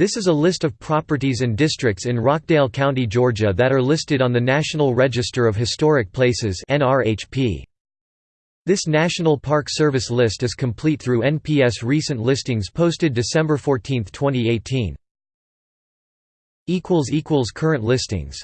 This is a list of properties and districts in Rockdale County, Georgia that are listed on the National Register of Historic Places This National Park Service list is complete through NPS recent listings posted December 14, 2018. Current listings